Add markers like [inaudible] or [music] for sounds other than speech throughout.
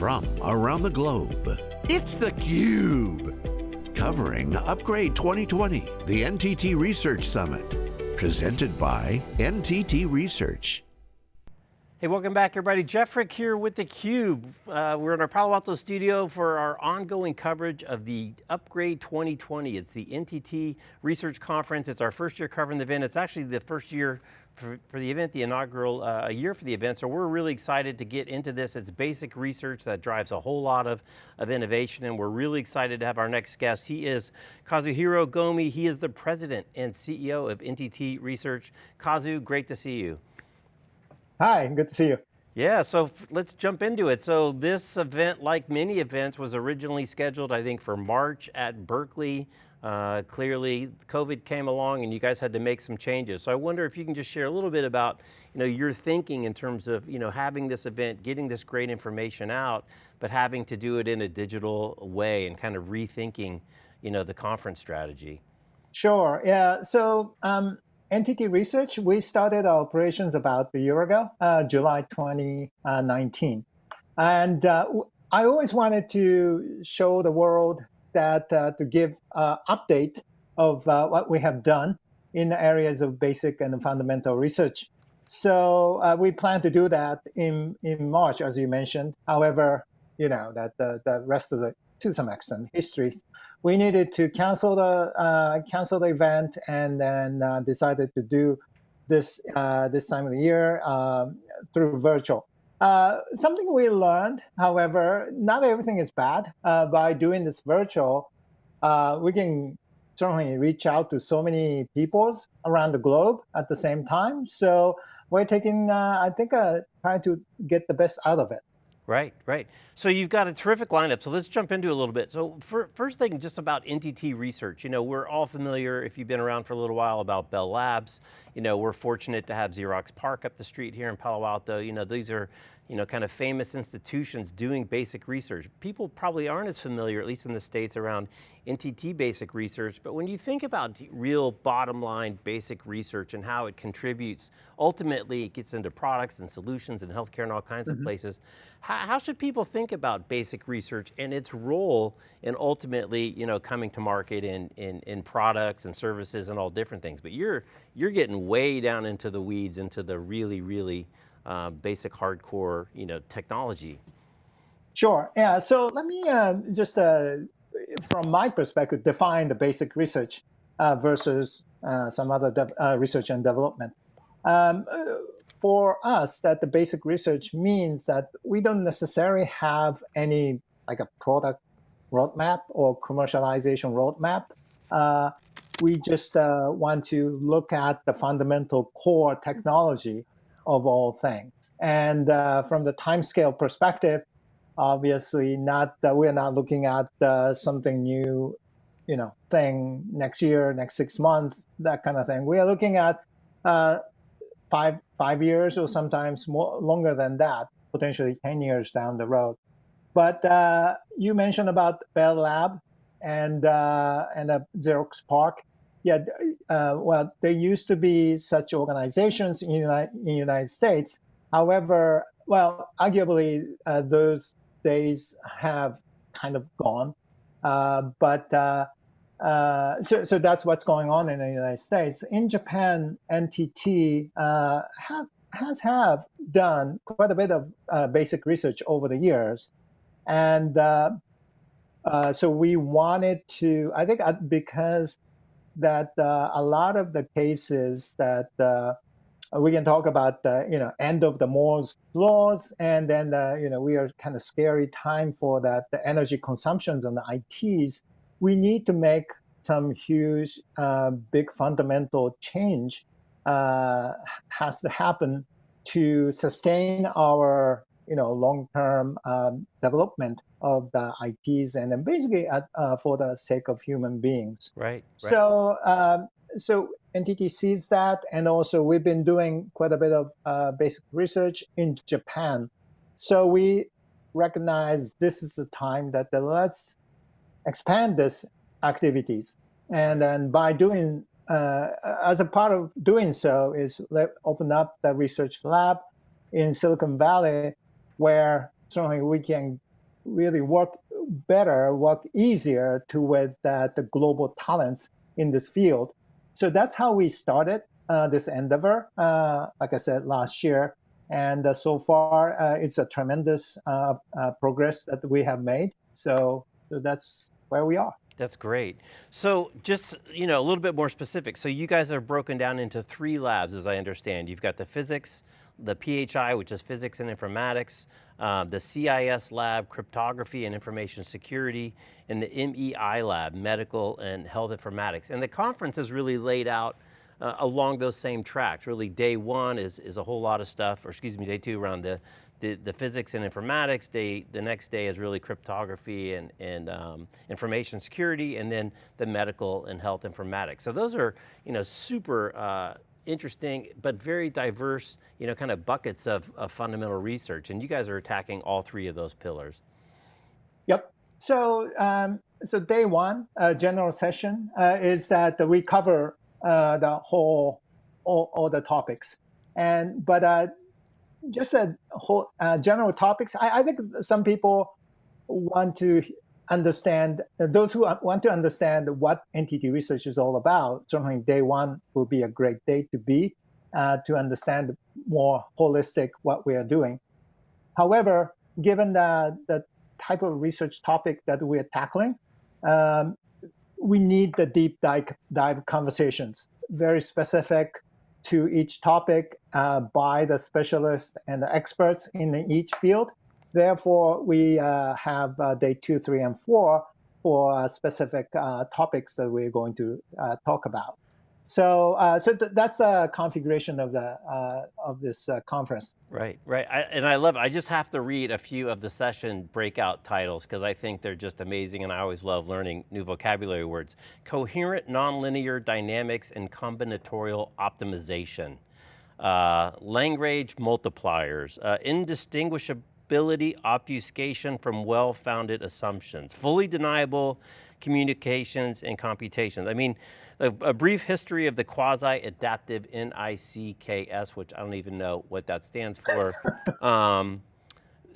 from around the globe. It's theCUBE, covering Upgrade 2020, the NTT Research Summit, presented by NTT Research. Hey, welcome back everybody. Jeff Frick here with theCUBE. Uh, we're in our Palo Alto studio for our ongoing coverage of the Upgrade 2020. It's the NTT Research Conference. It's our first year covering the event. It's actually the first year for, for the event, the inaugural uh, year for the event, so we're really excited to get into this. It's basic research that drives a whole lot of, of innovation, and we're really excited to have our next guest. He is Kazuhiro Gomi. He is the president and CEO of NTT Research. Kazu, great to see you. Hi, good to see you. Yeah, so let's jump into it. So this event, like many events, was originally scheduled, I think, for March at Berkeley. Uh, clearly, COVID came along and you guys had to make some changes. So I wonder if you can just share a little bit about you know, your thinking in terms of you know, having this event, getting this great information out, but having to do it in a digital way and kind of rethinking you know, the conference strategy. Sure, yeah, so um, NTT Research, we started our operations about a year ago, uh, July 2019. And uh, I always wanted to show the world that uh, to give uh, update of uh, what we have done in the areas of basic and fundamental research. So uh, we plan to do that in, in March, as you mentioned. However, you know, that the, the rest of the, to some extent, history, we needed to cancel the, uh, cancel the event and then uh, decided to do this, this time of the year um, through virtual. Uh, something we learned, however, not everything is bad. Uh, by doing this virtual, uh, we can certainly reach out to so many peoples around the globe at the same time. So we're taking, uh, I think, uh, trying to get the best out of it. Right, right. So you've got a terrific lineup, so let's jump into a little bit. So for, first thing, just about NTT research. You know, we're all familiar, if you've been around for a little while, about Bell Labs. You know, we're fortunate to have Xerox PARC up the street here in Palo Alto. You know, these are, you know, kind of famous institutions doing basic research. People probably aren't as familiar, at least in the States, around NTT basic research, but when you think about real bottom line basic research and how it contributes, ultimately it gets into products and solutions and healthcare and all kinds mm -hmm. of mm-hmm. places. How, how, should people think about basic research and its role in ultimately, you know, coming to market in, in, in products and services and all different things? But you're, you're getting way down into the weeds, into the really, really uh, basic hardcore, you know, technology. Sure, yeah, so let me uh, just, uh, from my perspective, define the basic research uh, versus uh, some other uh, research and development. Um, for us, that the basic research means that we don't necessarily have any like a product roadmap or commercialization roadmap. Uh, we just uh, want to look at the fundamental core technology of all things. And uh, from the timescale perspective, obviously not uh, we're not looking at uh, something new, you know, thing next year, next six months, that kind of thing. We are looking at uh, five five years or sometimes more longer than that, potentially ten years down the road. But uh, you mentioned about Bell Lab and and Xerox PARC. Yeah, uh, well, there used to be such organizations in United, in United States. However, well, arguably uh, those days have kind of gone. Uh, but uh, uh, so, so that's what's going on in the United States. In Japan, NTT uh, have, has have done quite a bit of basic research over the years. And so we wanted to, I think because that uh, a lot of the cases that uh, we can talk about the you know end of the Moore's laws, and then the, you know we are kind of scary time for that the energy consumptions on the ITs. We need to make some huge, uh, big fundamental change uh, has to happen to sustain our you know long-term um, development of the ITs and then basically at, uh, for the sake of human beings. Right. right. So um, so NTT sees that, and also we've been doing quite a bit of uh, basic research in Japan. So we recognize this is the time that the, let's expand this activities. And then by doing, uh, as a part of doing so is let open up the research lab in Silicon Valley where certainly we can really work better, work easier to with uh, the global talents in this field. So that's how we started uh, this endeavor, uh, like I said, last year. And uh, so far, uh, it's a tremendous uh, progress that we have made. So, so that's where we are. That's great. So just, you know, a little bit more specific. So you guys are broken down into three labs, as I understand. You've got the physics, the PHI, which is physics and informatics, uh, the CIS lab, cryptography and information security, and the MEI lab, medical and health informatics. And the conference is really laid out uh, along those same tracks. Really day one is, is a whole lot of stuff, or excuse me, day two around the, the, the physics and informatics. Day, the next day is really cryptography and, and um, information security, and then the medical and health informatics. So those are you know, super uh, interesting, but very diverse, you know, kind of buckets of, of fundamental research. And you guys are attacking all three of those pillars. Yep. So, um, so day one, uh, general session uh, is that we cover uh, the whole, all, all, the topics. And, but uh, just a whole uh, general topics, I, I think some people want to understand, those who want to understand what NTT research is all about, certainly day one will be a great day to be, uh, to understand more holistic what we are doing. However, given the, the type of research topic that we are tackling, um, we need the deep dive, dive conversations, very specific to each topic uh, by the specialists and the experts in each field. Therefore, we uh, have uh, day two, three, and four for uh, specific uh, topics that we're going to uh, talk about. So, uh, so th that's the configuration of the of this conference. Right, right, I, and I love. I just have to read a few of the session breakout titles because I think they're just amazing, and I always love learning new vocabulary words. Coherent nonlinear dynamics and combinatorial optimization. Uh, Lagrange multipliers, uh, indistinguishable ability obfuscation from well-founded assumptions, fully deniable communications and computations. I mean, a, a brief history of the quasi-adaptive NIZKs, which I don't even know what that stands for. [laughs] um,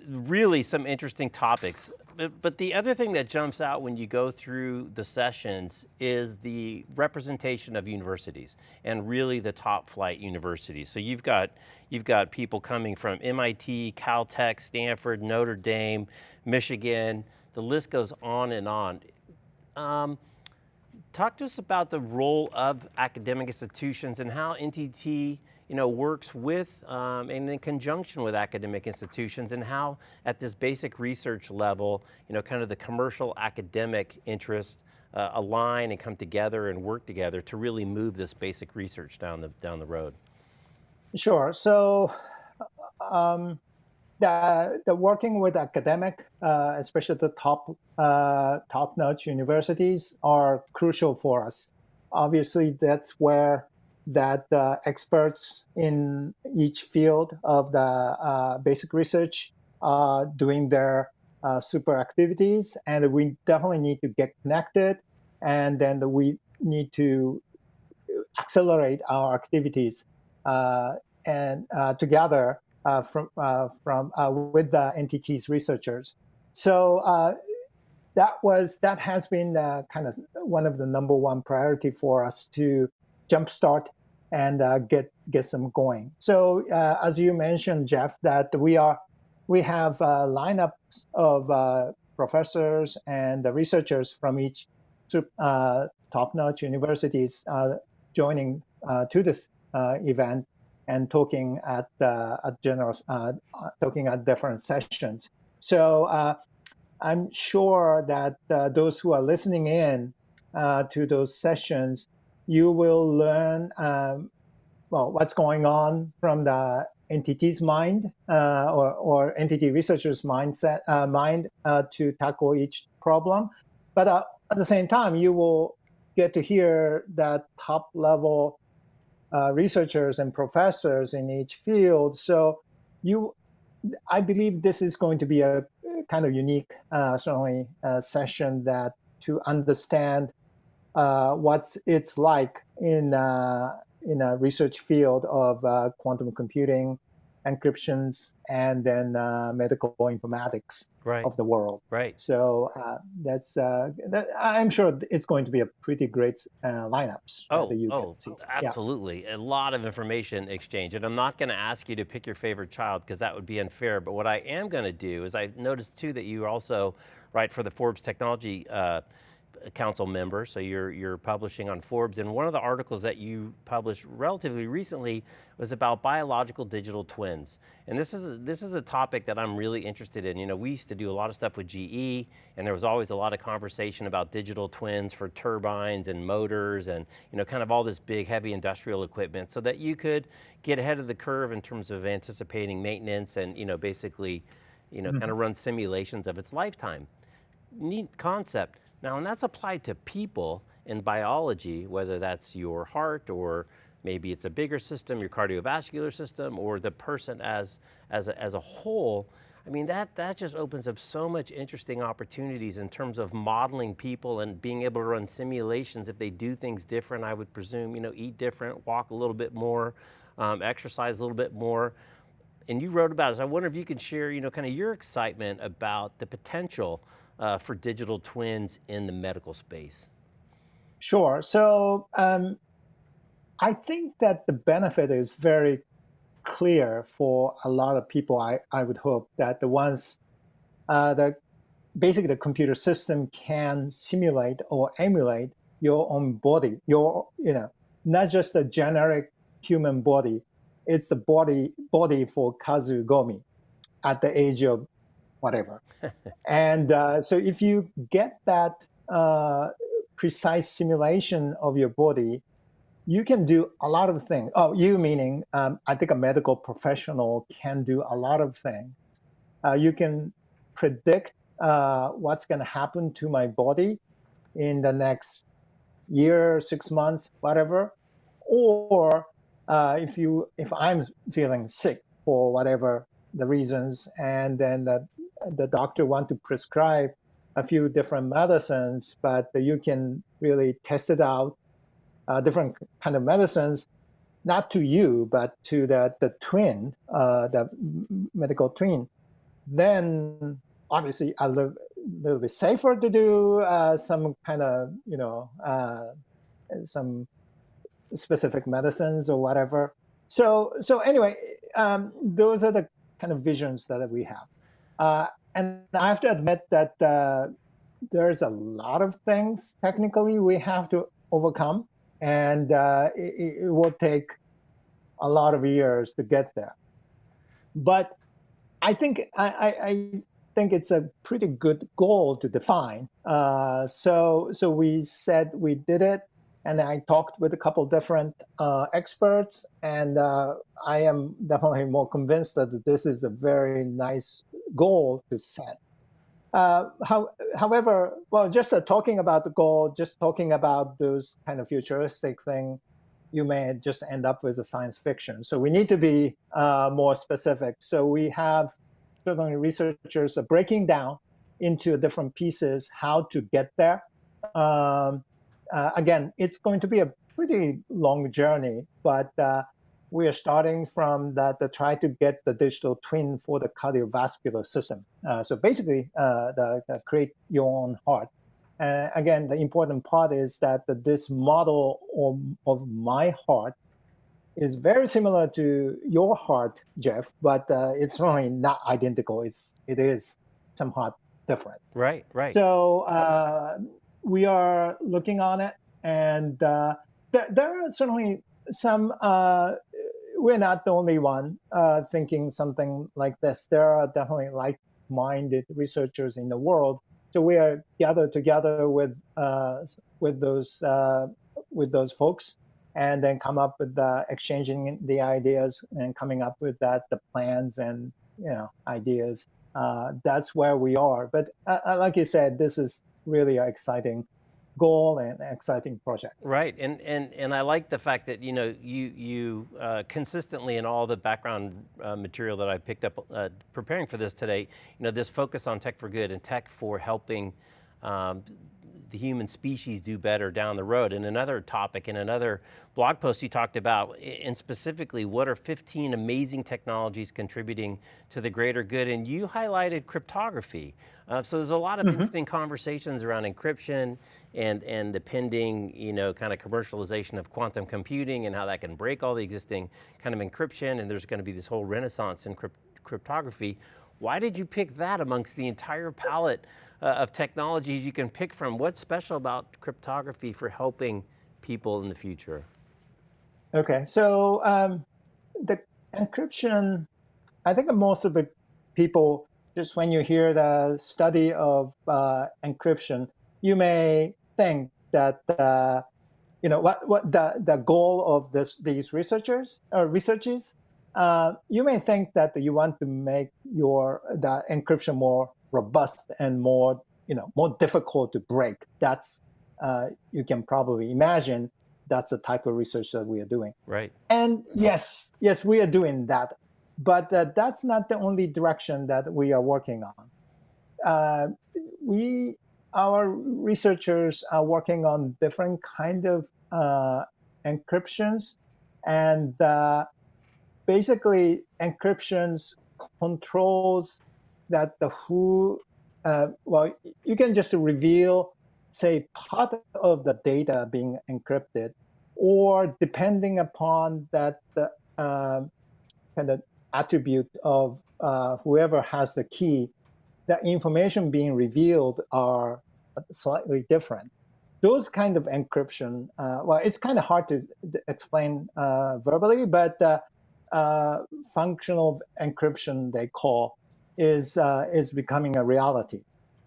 really some interesting topics. But, but, the other thing that jumps out when you go through the sessions is the representation of universities and really the top flight universities. So you've got, you've got people coming from MIT, Caltech, Stanford, Notre Dame, Michigan, the list goes on and on. Um, talk to us about the role of academic institutions and how NTT you know, works with um, and in conjunction with academic institutions and how at this basic research level, you know, kind of the commercial academic interests uh, align and come together and work together to really move this basic research down the, down the road. Sure, so um, the, the working with academic, uh, especially the top, uh, top-notch universities are crucial for us. Obviously, that's where that uh, experts in each field of the uh, basic research are doing their uh, super activities, and we definitely need to get connected, and then we need to accelerate our activities uh, and uh, together uh, from from with the NTT's researchers. So that was that has been kind of one of the number one priority for us to jumpstart and uh, get get some going. So uh, as you mentioned, Jeff, that we are we have a lineup of uh, professors and researchers from each uh, top-notch universities uh, joining uh, to this event and talking at at general talking at different sessions. So I'm sure that those who are listening in to those sessions you will learn um, well what's going on from the NTT's mind uh, or, or NTT researchers mindset uh, mind uh, to tackle each problem. But uh, at the same time, you will get to hear that top level uh, researchers and professors in each field. So you, I believe this is going to be a kind of unique, uh, certainly, session that to understand uh, what's it's like in uh, in a research field of uh, quantum computing encryptions, and then uh, medical informatics right. of the world. Right. So uh, that's uh, that, I'm sure it's going to be a pretty great uh, lineups. Oh, oh, absolutely. Yeah. A lot of information exchange. And I'm not going to ask you to pick your favorite child because that would be unfair. But what I am going to do is I noticed too that you also write for the Forbes Technology uh, council member, so you're, you're publishing on Forbes, and one of the articles that you published relatively recently was about biological digital twins. And this is, a, this is a topic that I'm really interested in. You know, we used to do a lot of stuff with GE, and there was always a lot of conversation about digital twins for turbines and motors and, you know, kind of all this big heavy industrial equipment so that you could get ahead of the curve in terms of anticipating maintenance and, you know, basically, you know, mm -hmm. kind of run simulations of its lifetime. Neat concept. Now, and that's applied to people in biology, whether that's your heart or maybe it's a bigger system, your cardiovascular system, or the person as, as, a, as a whole, I mean, that, that just opens up so much interesting opportunities in terms of modeling people and being able to run simulations if they do things different, I would presume, you know, eat different, walk a little bit more, um, exercise a little bit more. And you wrote about this. I wonder if you could share, you know, kind of your excitement about the potential uh, for digital twins in the medical space? Sure. So um, I think that the benefit is very clear for a lot of people. I, I would hope that the ones uh, that basically the computer system can simulate or emulate your own body, your, you know, not just a generic human body, it's the body body for Kazu Gomi at the age of whatever. and uh, so if you get that uh, precise simulation of your body, you can do a lot of things. Oh, you meaning, um, I think a medical professional can do a lot of things. Uh, you can predict uh, what's going to happen to my body in the next year, six months, whatever. Or uh, if you, if I'm feeling sick for whatever the reasons, and then the the doctor want to prescribe a few different medicines, but you can really test it out, uh, different kind of medicines, not to you, but to the, the twin, uh, the medical twin. Then obviously a little, little bit safer to do uh, some kind of, you know, uh, some specific medicines or whatever. So, so anyway, um, those are the kind of visions that we have. Uh, and I have to admit that uh, there's a lot of things technically we have to overcome, and uh, it, it, will take a lot of years to get there. But I think I, I, think it's a pretty good goal to define. Uh, so so we said we did it, and I talked with a couple different uh, experts, and uh, I am definitely more convinced that this is a very nice goal to set. Uh, how, however, well, just uh, talking about the goal, just talking about those kind of futuristic thing, you may just end up with a science fiction. So we need to be uh, more specific. So we have certainly researchers breaking down into different pieces how to get there. Um, uh, again, it's going to be a pretty long journey, but uh, we are starting from that to try to get the digital twin for the cardiovascular system. Uh, so basically, uh, the, the create your own heart. And again, the important part is that the, this model of, of my heart is very similar to your heart, Jeff, but uh, it's really not identical. It's it is somewhat different. Right, right. So uh, we are looking on it, and uh, th there are certainly some. Uh, we're not the only one uh, thinking something like this. There are definitely like-minded researchers in the world. So we are gathered together with uh, with those uh, with those folks, and then come up with exchanging the ideas and coming up with that the plans and you know ideas. Uh, that's where we are. But uh, like you said, this is really exciting goal and exciting project. Right, and and and I like the fact that you know you you uh, consistently in all the background uh, material that I picked up uh, preparing for this today, you know this focus on tech for good and tech for helping um, the human species do better down the road. And another topic, in another blog post you talked about, and specifically, what are 15 amazing technologies contributing to the greater good? And you highlighted cryptography. Uh, so there's a lot of mm -hmm. interesting conversations around encryption and, and the pending, you know, kind of commercialization of quantum computing and how that can break all the existing kind of encryption. And there's going to be this whole renaissance in crypt cryptography. Why did you pick that amongst the entire palette uh, of technologies you can pick from? What's special about cryptography for helping people in the future? Okay, so um, the encryption, I think most of the people, just when you hear the study of uh, encryption, you may think that uh, you know what what the the goal of this these researchers or uh, researchers uh, you may think that you want to make your the encryption more robust and more you know more difficult to break. That's uh, you can probably imagine that's the type of research that we are doing. Right. And yes, yes, we are doing that, but uh, that's not the only direction that we are working on. Uh, we our researchers are working on different kind of uh, encryptions and uh, basically encryptions controls that the who, uh, well, you can just reveal, say, part of the data being encrypted, or depending upon that uh, kind of attribute of uh, whoever has the key, the information being revealed are slightly different. Those kind of encryption, uh, well, it's kind of hard to explain uh, verbally, but uh, functional encryption they call is uh, is becoming a reality,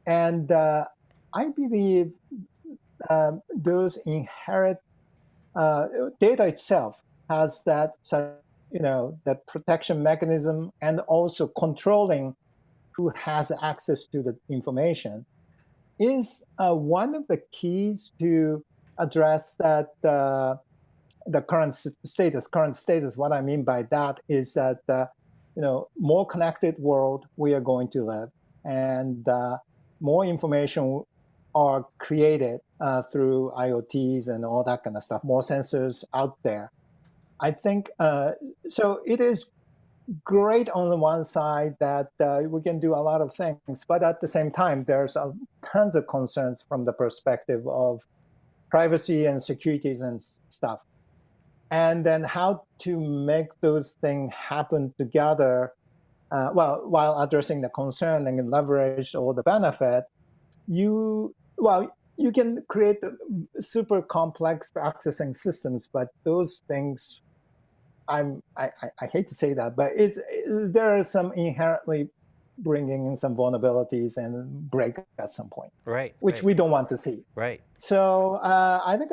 and uh, I believe um, those inherent uh, data itself has that you know that protection mechanism and also controlling who has access to the information is uh, one of the keys to address that uh, the current status, current status, what I mean by that is that, uh, you know, more connected world we are going to live and uh, more information are created uh, through IoTs and all that kind of stuff, more sensors out there. I think, uh, so it is great on the one side that uh, we can do a lot of things, but at the same time, there's tons of concerns from the perspective of privacy and securities and stuff and then how to make those things happen together, uh, well, while addressing the concern and leverage all the benefit, you, well, you can create super complex accessing systems, but those things, I'm, I, I hate to say that, but it's, there are some inherently bringing in some vulnerabilities and break at some point. Right. Which right. we don't want to see. Right. So uh, I think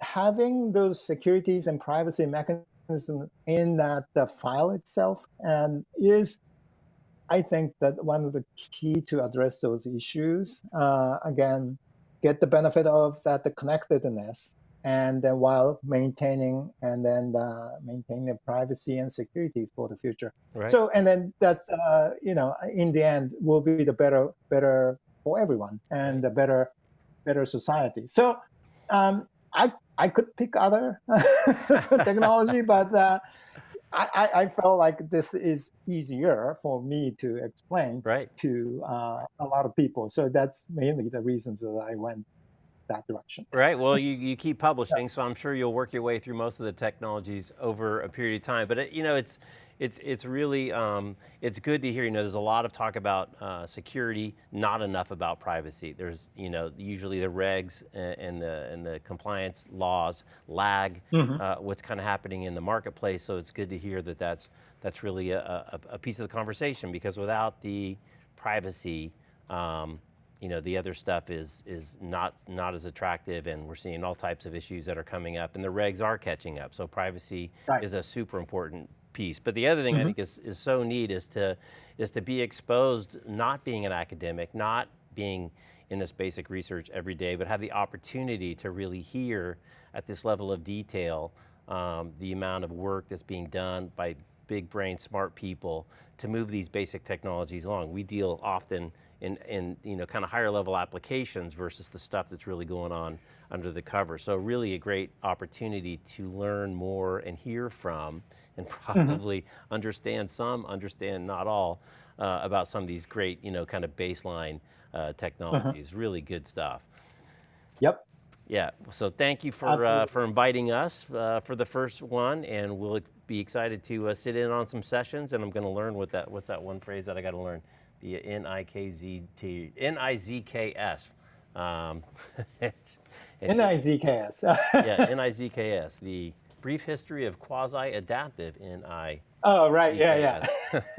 having those securities and privacy mechanisms in that the file itself and is I think that one of the key to address those issues, uh, again, get the benefit of that the connectedness, and then while maintaining and then uh, maintaining the privacy and security for the future. Right. So and then that's uh, you know in the end will be the better better for everyone and the better better society. So um, I I could pick other [laughs] technology, but uh, I, I, felt like this is easier for me to explain right. to uh, a lot of people. So that's mainly the reasons that I went that direction. Right, well you, you keep [laughs] publishing, yeah. so I'm sure you'll work your way through most of the technologies over a period of time. But it, you know, it's, it's, it's really, um, it's good to hear, you know, there's a lot of talk about uh, security, not enough about privacy. There's, you know, usually the regs and, the, and the compliance laws lag mm -hmm. uh, what's kind of happening in the marketplace, so it's good to hear that that's, that's really a, a, a piece of the conversation because without the privacy, um, you know, the other stuff is, is not, not as attractive and we're seeing all types of issues that are coming up and the regs are catching up. So privacy right. is a super important piece. But the other thing mm -hmm. I mm-hmm. think is, is so neat is to, is to be exposed, not being an academic, not being in this basic research every day, but have the opportunity to really hear at this level of detail um, the amount of work that's being done by big brain, smart people to move these basic technologies along. We deal often in, in you know, kind of higher level applications versus the stuff that's really going on under the cover. So really a great opportunity to learn more and hear from and Mm-hmm. probably mm -hmm. understand some, understand not all, uh, about some of these great, you know, kind of baseline uh, technologies. Uh -huh. Really good stuff. Yep. Yeah, so thank you for uh, for inviting us uh, for the first one, and we'll be excited to uh, sit in on some sessions, and I'm going to learn what that, what's that one phrase that I got to learn? The N-I-K-Z-T, N-I-Z-K-S. Um, [laughs] N-I-Z-K-S. yeah, N-I-Z-K-S, the brief history of quasi-adaptive N-I. Oh, right, yeah, yeah. [laughs]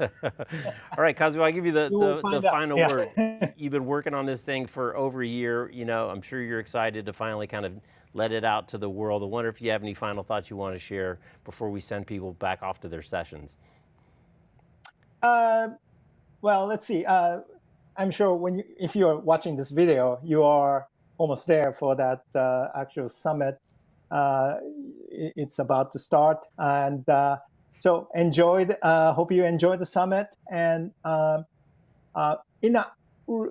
All right, Kazu, I'll give you the, the, the final yeah. word. [laughs] You've been working on this thing for over a year. You know, I'm sure you're excited to finally kind of let it out to the world. I wonder if you have any final thoughts you want to share before we send people back off to their sessions. Uh, well, let's see. Uh, I'm sure when you, if you're watching this video, you are almost there for that uh, actual summit. Uh, it's about to start, and uh, so enjoy. The, uh, hope you enjoy the summit. And um, uh, in a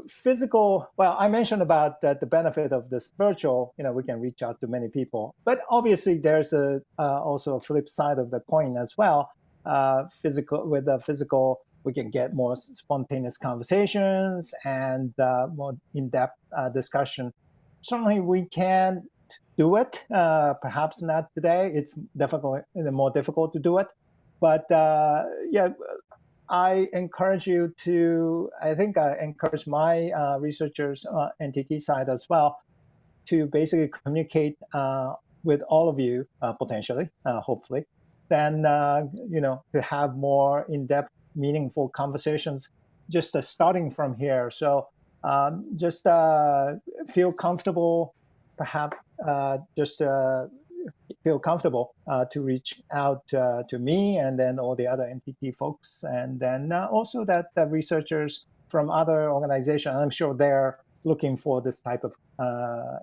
physical, well, I mentioned about that the benefit of this virtual. You know, we can reach out to many people, but obviously there's a uh, also a flip side of the coin as well. physical with the physical we can get more spontaneous conversations and uh, more in-depth uh, discussion. Certainly, we can do it. Uh, perhaps not today. It's definitely more difficult to do it. But uh, yeah, I encourage you to. I think I encourage my uh, researchers, uh, NTT side as well, to basically communicate with all of you potentially, hopefully. Then you know to have more in-depth meaningful conversations just uh, starting from here. So um, just uh, feel comfortable, perhaps uh, just uh, feel comfortable uh, to reach out uh, to me and then all the other NTT folks. And then also that the researchers from other organizations, I'm sure they're looking for this type of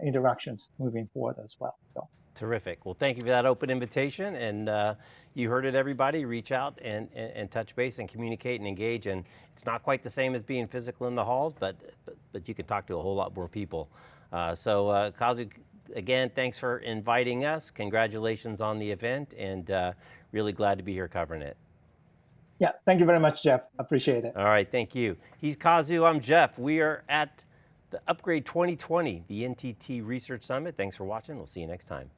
interactions moving forward as well. So. Terrific. Well, thank you for that open invitation. And uh, you heard it, everybody. Reach out and, and, and, touch base and communicate and engage. And it's not quite the same as being physical in the halls, but but, but you can talk to a whole lot more people. Uh, so, uh, Kazu, again, thanks for inviting us. Congratulations on the event, and uh, really glad to be here covering it. Yeah, thank you very much, Jeff. Appreciate it. All right, thank you. He's Kazu, I'm Jeff. We are at the Upgrade 2020, the NTT Research Summit. Thanks for watching. We'll see you next time.